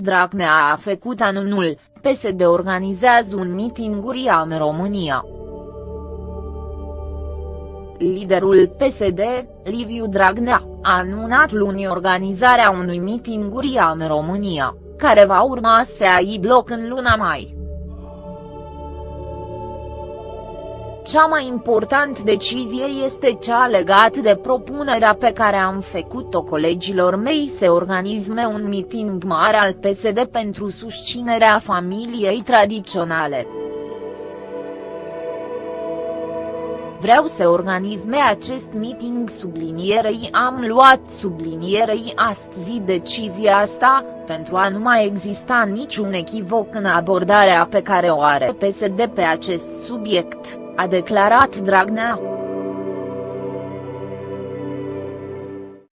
Dragnea a făcut anunul, PSD organizează un meeting în România. Liderul PSD, Liviu Dragnea, a anunțat luni organizarea unui meeting în România, care va urma să ai bloc în luna mai. Cea mai important decizie este cea legată de propunerea pe care am făcut-o colegilor mei să organizme un meeting mare al PSD pentru susținerea familiei tradiționale. Vreau să organizme acest meeting sublinierei am luat sublinierei astăzi decizia asta, pentru a nu mai exista niciun echivoc în abordarea pe care o are PSD pe acest subiect, a declarat Dragnea.